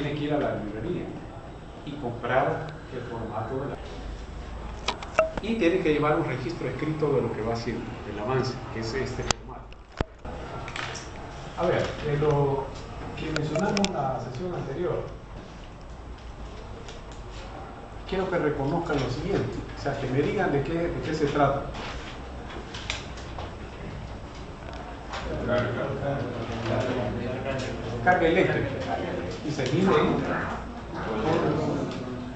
tiene que ir a la librería y comprar el formato de la... Y tiene que llevar un registro escrito de lo que va haciendo, el avance, que es este formato. A ver, de lo que mencionamos en la sesión anterior, quiero que reconozcan lo siguiente, o sea, que me digan de qué, de qué se trata. Carga eléctrica. Y se mide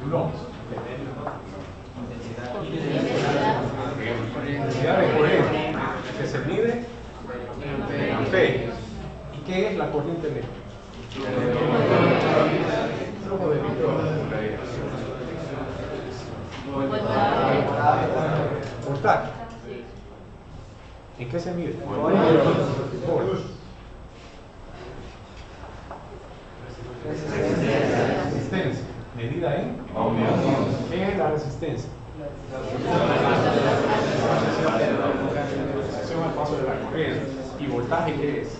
coulombs. Intensidad de corriente que se mide en. ¿Y qué es la corriente eléctrica? De. ¿En qué se mide? Volts. Resistencia. Medida en ¿Qué es la resistencia? Resistencia al paso de la corriente. ¿Y voltaje qué es?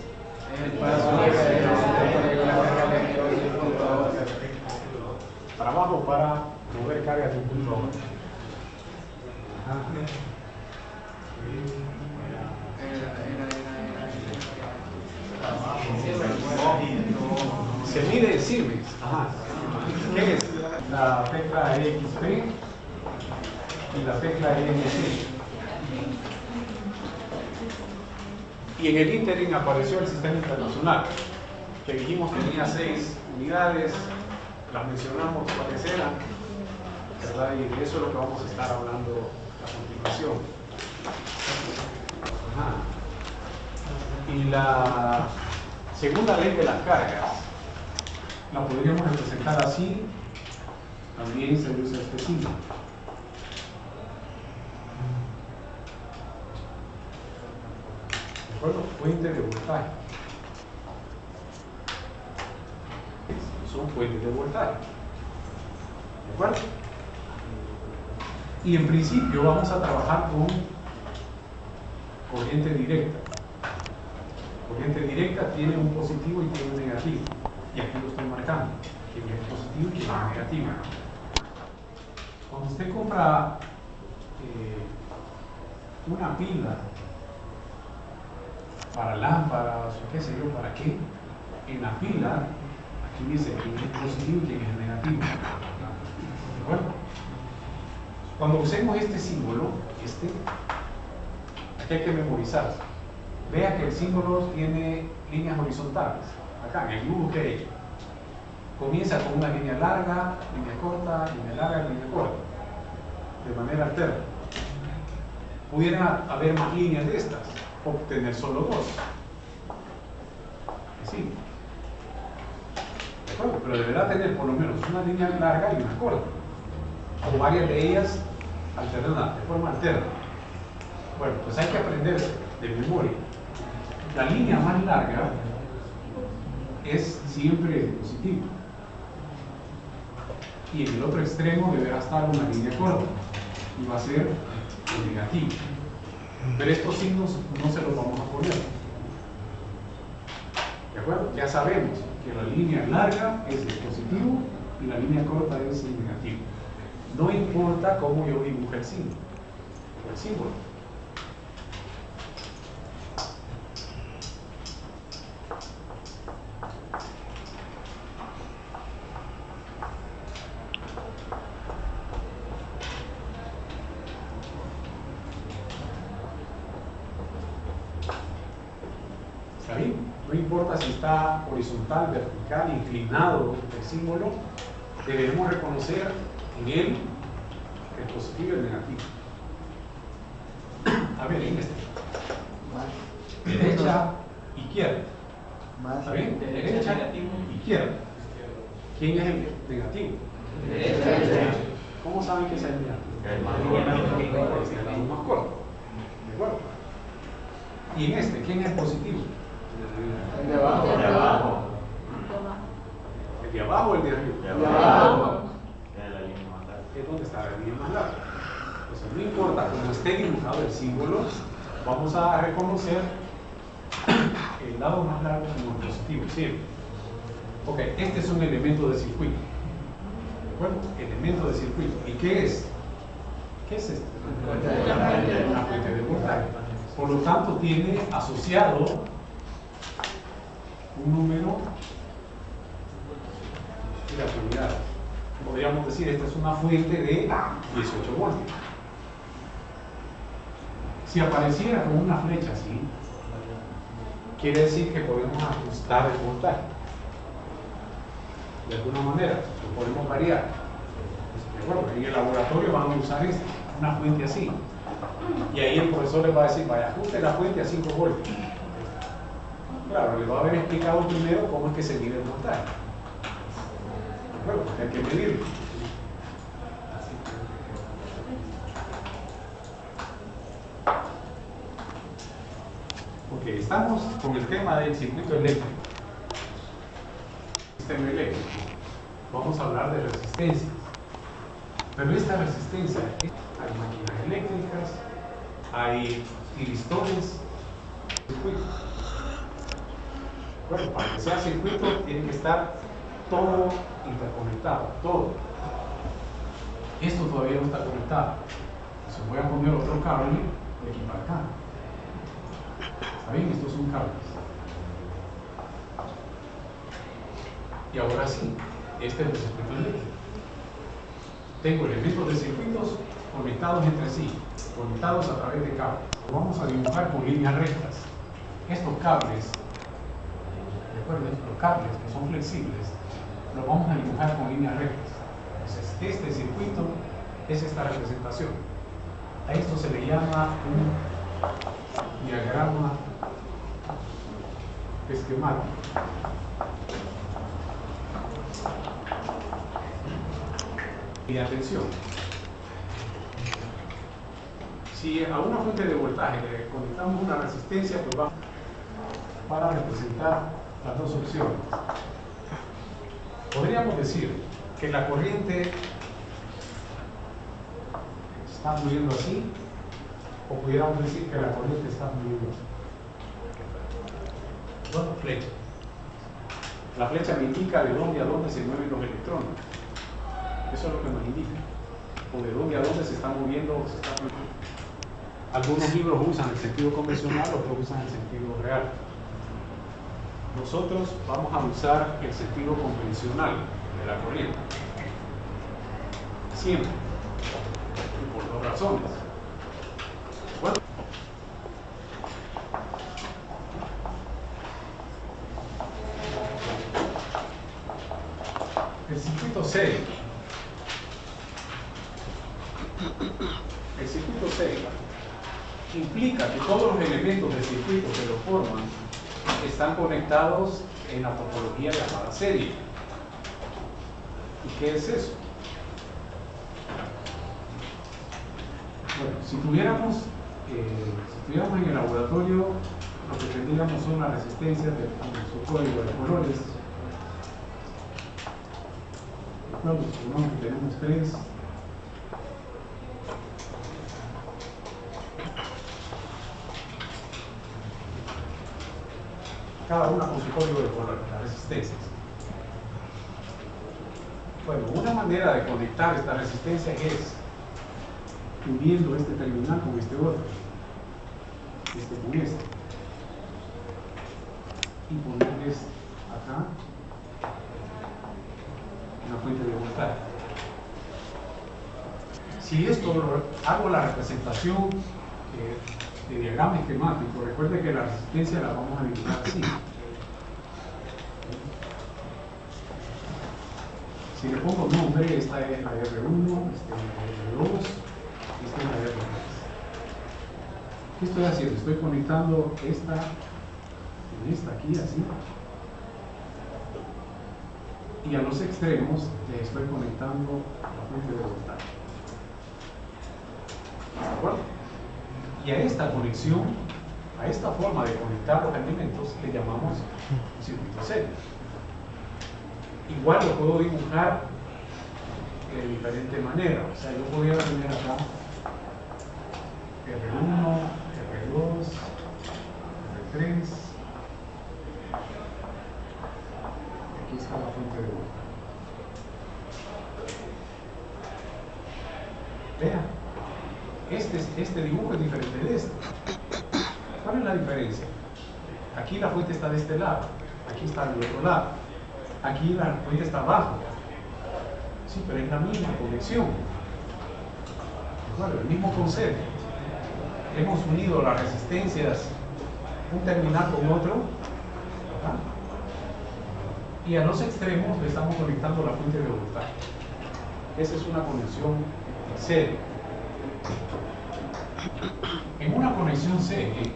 Trabajo para mover cargas de un punto a. Se mide Siemens. Ajá. ¿Qué es? La tecla EXP y la tecla ENC. Y en el ínterin apareció el sistema internacional, que dijimos que tenía seis unidades, las mencionamos cuáles eran, ¿verdad? Y de eso es lo que vamos a estar hablando a continuación. Ajá. Y la segunda ley de las cargas la podríamos representar así, también se usa este símbolo. ¿De acuerdo? Fuente de voltaje. Son fuentes de voltaje. ¿De acuerdo? Y en principio vamos a trabajar con corriente directa. Corriente directa tiene un positivo y tiene un negativo. Y aquí lo estoy marcando. Quién es positivo y quién es negativo. Cuando usted compra eh, una pila para lámparas o qué sé yo, para qué, en la pila, aquí dice quién es positivo y quién es negativo. ¿De acuerdo? Cuando usemos este símbolo, este, aquí hay que memorizar. Vea que el símbolo tiene líneas horizontales. Acá, en el dibujo. Comienza con una línea larga, línea corta, línea larga, línea corta. De manera alterna. Pudieran haber más líneas de estas, o tener solo dos. Sí. ¿De acuerdo? Pero deberá tener por lo menos una línea larga y una corta o varias de ellas alternadas, de forma alterna. Bueno, pues hay que aprender de memoria. La línea más larga es siempre positiva. Y en el otro extremo deberá estar una línea corta y va a ser negativo. Pero estos signos no se los vamos a poner. ¿De acuerdo? Ya sabemos que la línea larga es el positivo y la línea corta es el negativo. No importa cómo yo dibuje el símbolo. El símbolo. Reconocer en él el positivo y el negativo. A ver, en este. Derecha, izquierda. ¿Está bien? Derecha, izquierda. ¿Quién es el negativo? ¿Cómo saben que es el negativo? El más corto. ¿De acuerdo? Y en este, ¿quién es positivo? El de abajo. De abajo. ¿El de abajo o el de arriba? De abajo. Es la línea más larga. es donde está la línea más larga. O sea, no importa cómo esté dibujado el símbolo, vamos a reconocer el lado más largo como positivo, siempre. Ok, este es un elemento de circuito. ¿De acuerdo? Elemento de circuito. ¿Y qué es? ¿Qué es este? Una fuente de voltaje. Por lo tanto, tiene asociado un número de afinidad. Podríamos decir, esta es una fuente de 18 voltios. Si apareciera con una flecha así, quiere decir que podemos ajustar el voltaje. De alguna manera, lo podemos variar. Bueno, en el laboratorio van a usar una fuente así. Y ahí el profesor les va a decir, vaya, ajuste la fuente a 5 voltios. Claro, le va a haber explicado primero cómo es que se mide el voltaje. Bueno, hay que medirlo. Porque estamos con el tema del circuito eléctrico. Sistema eléctrico. Vamos a hablar de resistencias. Pero esta resistencia, hay máquinas eléctricas, hay tiristones, circuitos. Bueno, para que sea circuito tiene que estar todo interconectado, todo. Esto todavía no está conectado. Se voy a poner otro cable de aquí para acá. ¿Está? Estos son cables. Y ahora sí, este es el circuito eléctrico. Tengo elementos de circuitos conectados entre sí, conectados a través de cables. Lo vamos a dibujar con líneas rectas. Estos cables, recuerden, los cables que son flexibles, los vamos a dibujar con líneas rectas. Entonces, este circuito es esta representación. A esto se le llama un diagrama esquemático. Y atención, si a una fuente de voltaje le conectamos una resistencia, pues va para representar las dos opciones. Podríamos decir que la corriente está fluyendo así, o pudiéramos decir que la corriente está fluyendo así. Dos flechas. La flecha me indica de dónde a dónde se mueven los electrones. Eso es lo que nos indica. O de dónde a dónde se está moviendo o se está moviendo. Algunos libros usan el sentido convencional, otros usan el sentido real. Nosotros vamos a usar el sentido convencional de la corriente. Siempre. Y por dos razones el circuito C. El circuito C implica que todos los elementos del circuito que lo forman están conectados en la topología llamada serie. ¿Y qué es eso? Bueno, si tuviéramos, eh, si tuviéramos en el laboratorio, lo que tendríamos son las resistencias de su código de colores. Bueno, tenemos tres. Cada una con su código de las resistencias. Bueno, una manera de conectar esta resistencia es uniendo este terminal con este otro, este con este, y ponerles acá una fuente de voltaje. Si esto hago la representación eh, de diagrama esquemático, recuerde que la resistencia la vamos a dibujar así. Si le pongo nombre, esta es la R1, esta es la R2, esta es la R3. ¿Qué estoy haciendo? Estoy conectando esta en esta aquí, así. Y a los extremos le estoy conectando la fuente de voltaje. ¿De acuerdo? Y a esta conexión, a esta forma de conectar los elementos, le llamamos circuito serie. Igual lo puedo dibujar de diferente manera. O sea, yo podría tener acá R1, R2, R3. Aquí Aquí está la fuente de voltaje. Vean, este, este dibujo es diferente de este. ¿Cuál es la diferencia? Aquí la fuente está de este lado, aquí está del otro lado. Aquí la fuente está abajo. Sí, pero es la misma conexión. Bueno, el mismo concepto. Hemos unido las resistencias, un terminal con otro, y a los extremos le estamos conectando la fuente de voltaje. Esa es una conexión serie. En una conexión serie,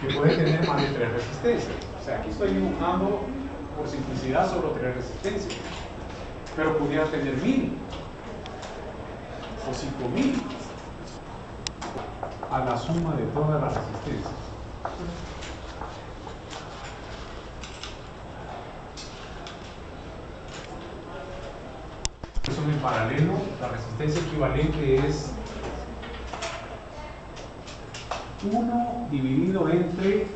que puede tener más de tres resistencias. O sea, aquí estoy dibujando por simplicidad solo tres resistencias. Pero pudiera tener mil o cinco mil a la suma de todas las resistencias. En paralelo, la resistencia equivalente es 1 dividido entre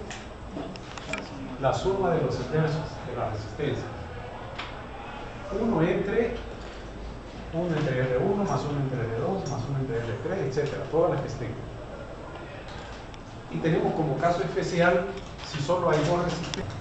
la suma de los inversos de la resistencia. 1 entre 1 entre R1 más 1 entre R2 más 1 entre R3, etcétera, todas las que estén. Y tenemos como caso especial si solo hay dos resistencias.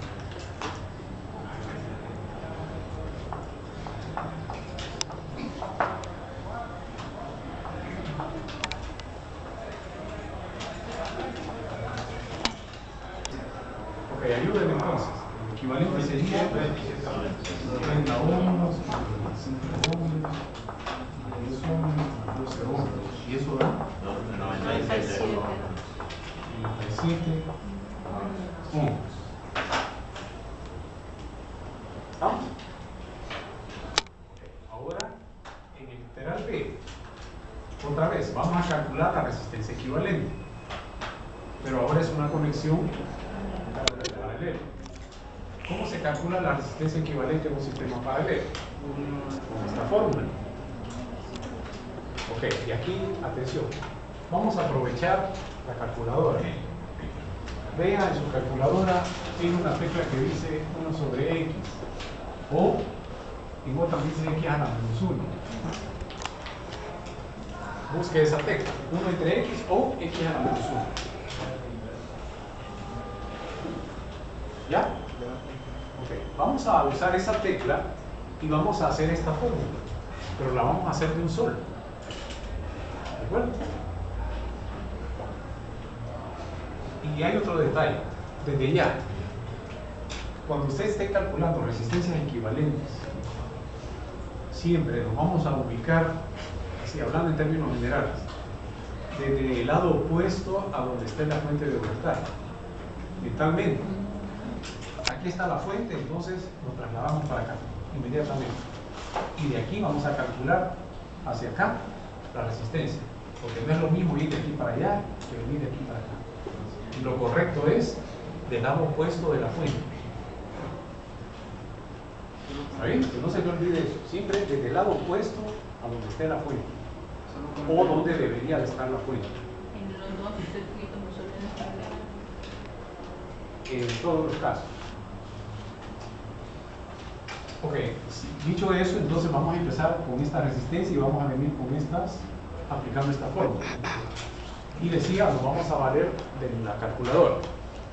Ok, ayúdenme entonces. El equivalente sería 30 ohms, 25 ohms, 10 ohms, 12 ohms. ¿Y eso da? 97. 97 ohms. ¿Estamos? Ahora, en el literal B, otra vez, vamos a calcular la resistencia equivalente. Pero ahora es una conexión paralelo. ¿Cómo se resistencia equivalente en un sistema paralelo? Con esta fórmula. Ok, y aquí, atención, vamos a aprovechar la calculadora. Vea en su calculadora, tiene una tecla que dice 1 sobre x, o en otra dice x a la menos 1. Busque esa tecla, 1 entre x o x a la menos 1. ¿Ya? Vamos a usar esa tecla y vamos a hacer esta fórmula, pero la vamos a hacer de un solo. ¿De acuerdo? Y hay otro detalle, desde ya, cuando usted esté calculando resistencias equivalentes, siempre nos vamos a ubicar, si hablando en términos generales, desde el lado opuesto a donde esté la fuente de voltaje, mentalmente. Aquí está la fuente, entonces nos trasladamos para acá, inmediatamente. Y de aquí vamos a calcular hacia acá la resistencia, porque no es lo mismo ir de aquí para allá que venir de aquí para acá. Y lo correcto es del lado opuesto de la fuente. ¿Está bien? Que no se me olvide eso. Siempre desde el lado opuesto a donde esté la fuente. O donde debería de estar la fuente. En los dos circuitos. En todos los casos. Ok, dicho eso, entonces vamos a empezar con esta resistencia y vamos a venir con estas, aplicando esta fórmula. Y decía, nos vamos a valer de la calculadora.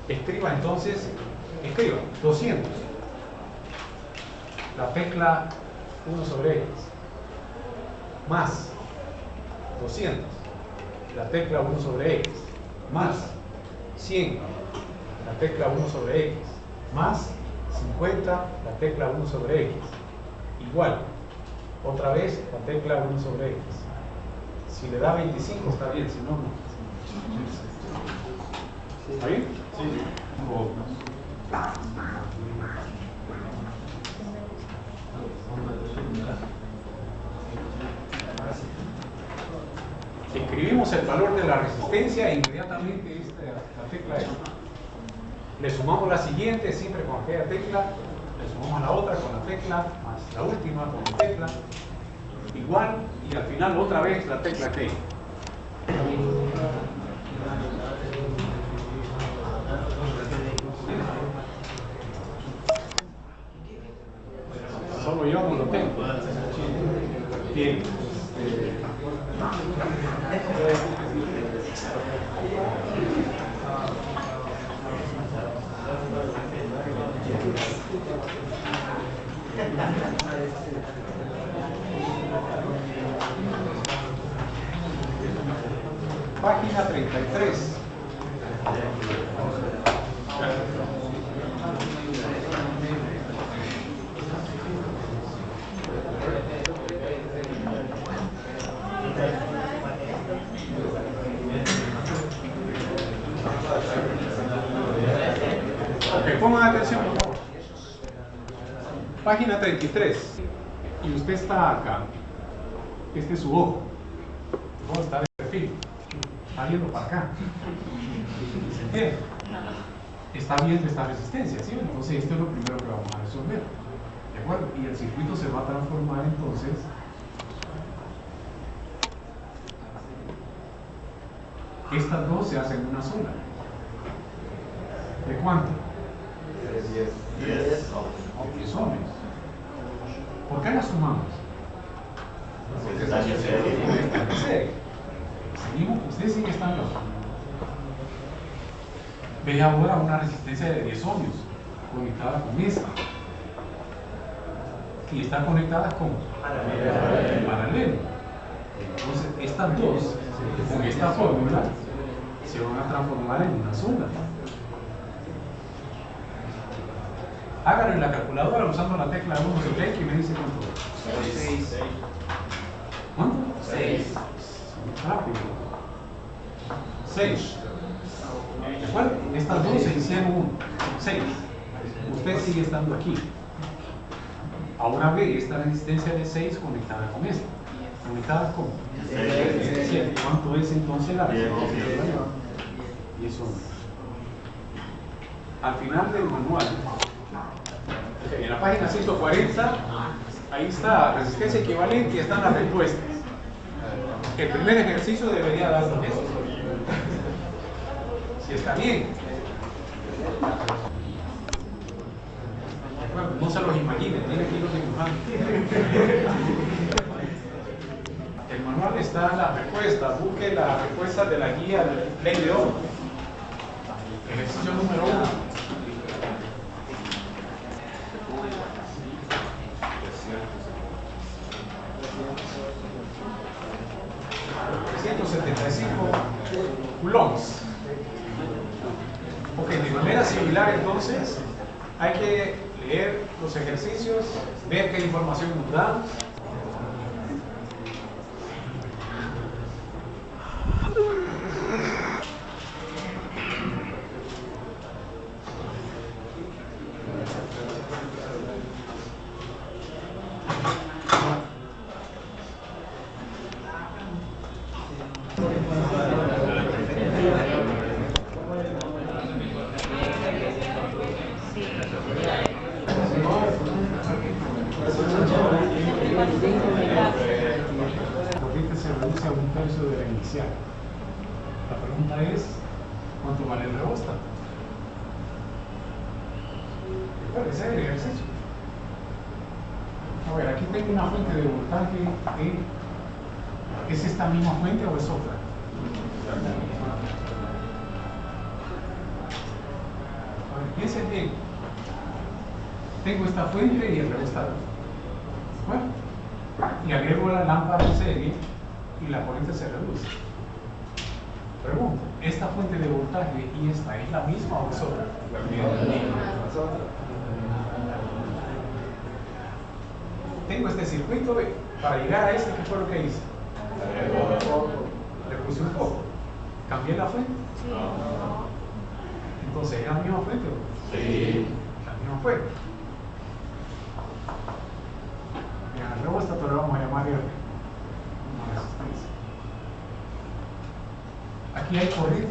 Escriba entonces, escriba 200. La tecla 1 sobre x. Más 200. La tecla 1 sobre x. Más 100. La tecla 1 sobre x. Más 50. La tecla 1 sobre x. Igual. Otra vez la tecla 1 sobre x. Si le da 25 está bien, si no, no. ¿Está bien? Sí. Escribimos el valor de la resistencia e inmediatamente esta, la tecla es. Le sumamos la siguiente, siempre con aquella tecla, le sumamos la otra con la tecla, más la última con la tecla, igual, y al final otra vez la tecla T. pues yo no lo tengo. Bien. Página 33. Ok, pongan atención, por favor. Página 33. Y usted está acá. Este es su ojo. Ojo está de perfil. Está viendo para acá. ¿Se entiende? Está viendo esta resistencia, ¿sí? Entonces esto es lo primero que vamos a resolver. ¿De acuerdo? Y el circuito se va a transformar entonces Estas dos se hacen una sola. ¿De cuánto? 10. O 10 ohms. ¿Por qué las sumamos? Porque están en serie. Están en serie. Seguimos, usted sigue estando. Ve ahora una resistencia de 10 ohmios conectada con esta. Y está conectada con en paralelo. Entonces, estas dos, con esta fórmula, se van a transformar en una sola. Háganlo en la calculadora usando la tecla 1 y me dice cuánto. 6. ¿Cuánto? 6. Rápido. 6. ¿De acuerdo? Estas dos se hicieron uno. 6. Usted sigue estando aquí. Ahora ve esta resistencia de 6 conectada con esta. ¿Conectada con? ¿Cuánto es entonces la resistencia? 10 ohmios. Al final del manual, en la página 140, ahí está resistencia equivalente y están las respuestas. El primer ejercicio debería darnos eso. Si está bien. Bueno, no se los imaginen, tienen que irlos dibujando. El manual está en la respuesta. Busque la respuesta de la guía del de Ohm. Ejercicio número uno. Coulombs. Ok, de manera similar entonces hay que leer los ejercicios, ver qué información nos da. La corriente se reduce a un tercio de la inicial. La pregunta es, ¿cuánto vale el rehostat? A ver, aquí tengo una fuente de voltaje E. ¿Es esta misma fuente o es otra? A ver, piensen bien. Tengo esta fuente y el rehostat. Bueno, y agrego la lámpara en serie y la corriente se reduce. Pregunto, ¿esta fuente de voltaje y esta es la misma o es otra? Tengo este circuito para llegar a este, ¿qué fue lo que hice? Le puse un poco. ¿Cambié la fuente? Entonces, ¿es la misma fuente? Sí. La misma fuente. Bien, al rehostat le vamos a llamar R. Una resistencia. Aquí hay corriente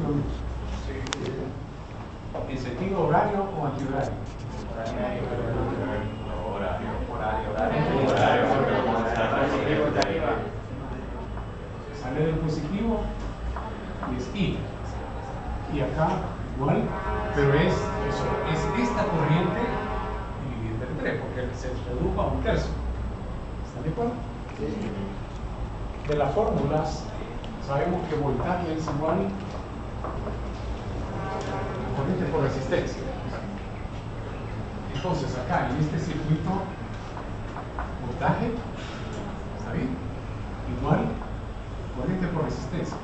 voltaje, ¿está bien? Igual corriente por resistencia.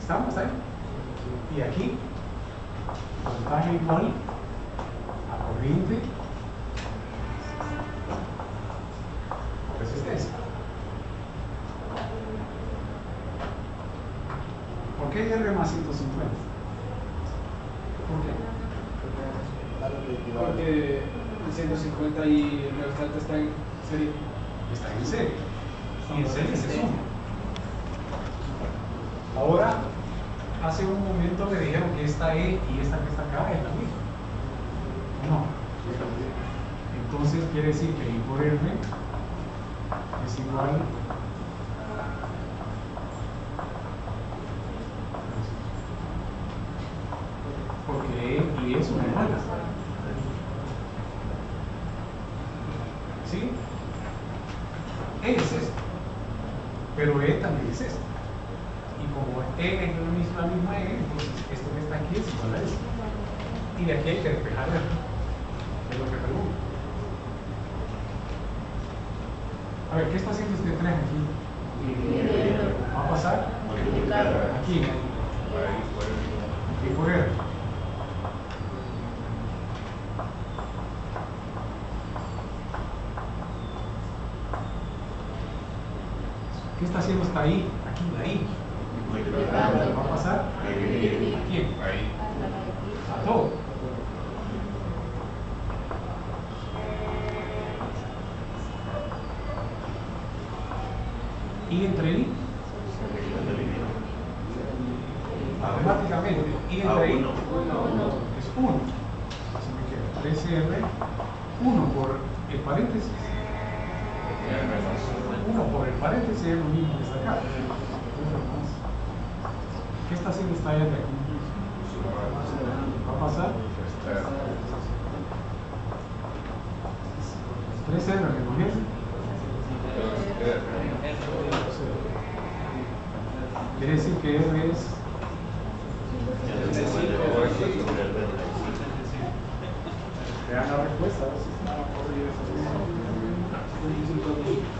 ¿Estamos ahí? Y aquí, voltaje igual a corriente por resistencia. ¿Por qué R más 150? ¿Por qué? Porque el 150 y el restante está en serie. Está en serie. Y en serie se suma. Ahora, hace un momento me dijeron que esta E y esta que está acá es la misma. No. Entonces quiere decir que I por R es igual porque y E son iguales. ¿Sí? E es esto, pero E también es esto. Y como E es la misma, la misma E, entonces esto que está aquí es igual a esto. Y de aquí hay que despejar R. Es lo que pregunto. A ver, ¿qué está haciendo este tren aquí? ¿Va a pasar? Aquí. Y por R. ¿Qué está haciendo hasta ahí? Aquí, ahí. ¿Va a pasar? ¿A quién? A todo. Y entre I, matemáticamente, I entre I es 1. Así me queda 3R, 1 por el paréntesis. 1 por el paréntesis es lo mismo que está acá. ¿Qué está haciendo esta R aquí? ¿Va a pasar? 3R recogiendo. Quiere decir que R es Vean la respuesta. a ver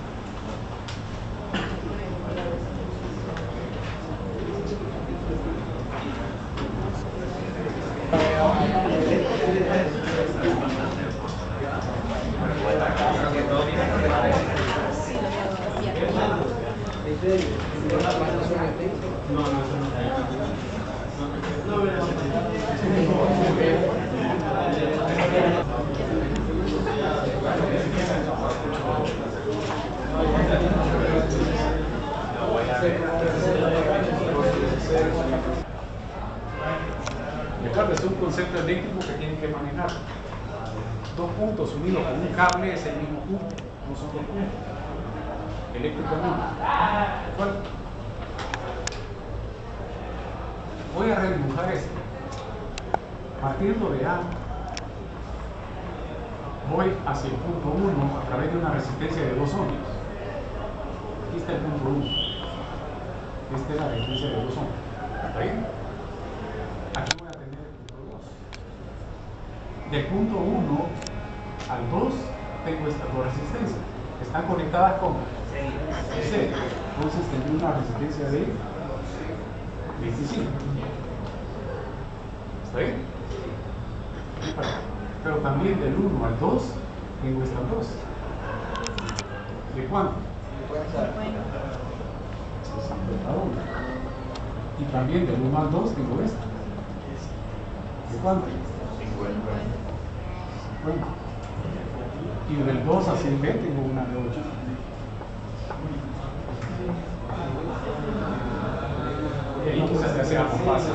Recuerda, es un concepto eléctrico que tienen que manejar. Dos puntos unidos con un cable es el mismo punto, no son dos puntos. Eléctricamente. ¿Cuál? Voy a redibujar esto. Partiendo de A, voy hacia el punto 1 a través de una resistencia de 2 ohmios. Aquí está el punto 1. Esta es la resistencia de 2 ohmios. ¿Está bien? Aquí voy a tener el punto 2. Del punto 1 al 2 tengo estas dos resistencias. Están conectadas con C. Entonces tendré una resistencia de 25. ¿Está bien? Pero también del 1 al 2 tengo estas dos. ¿De cuánto? 61. Y también del 1 al 2 tengo esta. ¿De cuánto? 50. Y del 2 a 100 B tengo una de 8. Y quizás te sea más fácil.